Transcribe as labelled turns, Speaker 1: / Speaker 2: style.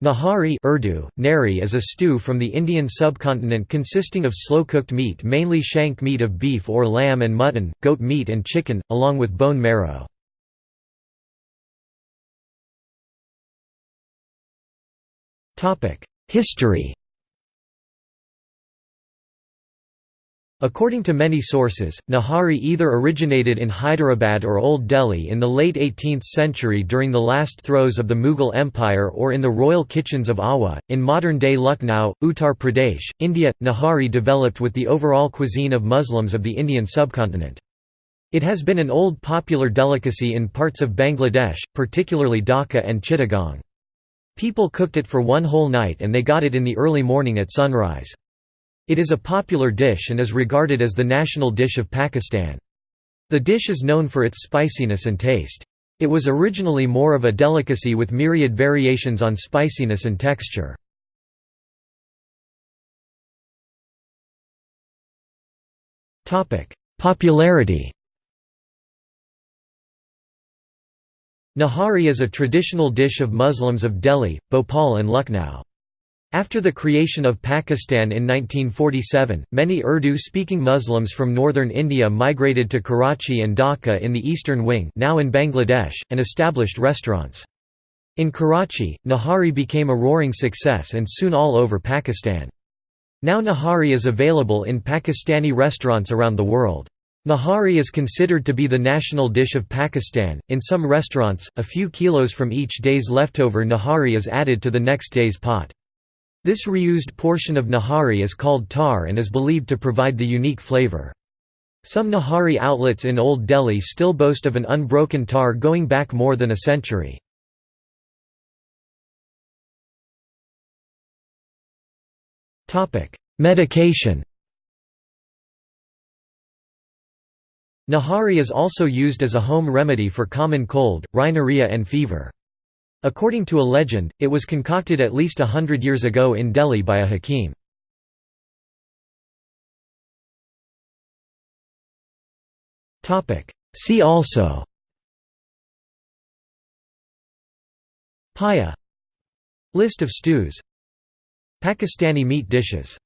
Speaker 1: Nahari Urdu, nari is a stew from the Indian subcontinent consisting of slow-cooked meat mainly shank meat of beef or lamb and mutton, goat meat and chicken, along with bone marrow. History According to many sources, Nahari either originated in Hyderabad or Old Delhi in the late 18th century during the last throes of the Mughal Empire or in the royal kitchens of Awadh. In modern day Lucknow, Uttar Pradesh, India, Nahari developed with the overall cuisine of Muslims of the Indian subcontinent. It has been an old popular delicacy in parts of Bangladesh, particularly Dhaka and Chittagong. People cooked it for one whole night and they got it in the early morning at sunrise. It is a popular dish and is regarded as the national dish of Pakistan. The dish is known for its spiciness and taste. It was originally more of a delicacy with myriad variations on spiciness and texture. Popularity Nahari is a traditional dish of Muslims of Delhi, Bhopal and Lucknow. After the creation of Pakistan in 1947, many Urdu-speaking Muslims from northern India migrated to Karachi and Dhaka in the eastern wing now in Bangladesh, and established restaurants. In Karachi, Nahari became a roaring success and soon all over Pakistan. Now Nahari is available in Pakistani restaurants around the world. Nahari is considered to be the national dish of Pakistan. In some restaurants, a few kilos from each day's leftover Nahari is added to the next day's pot. This reused portion of nahari is called tar and is believed to provide the unique flavor. Some nahari outlets in Old Delhi still boast of an unbroken tar going back more than a century. Medication Nahari is also used as a home remedy for common cold, rhinorrhea and fever. According to a legend, it was concocted at least a hundred years ago in Delhi by a hakim. See also Paya. List of stews. Pakistani meat dishes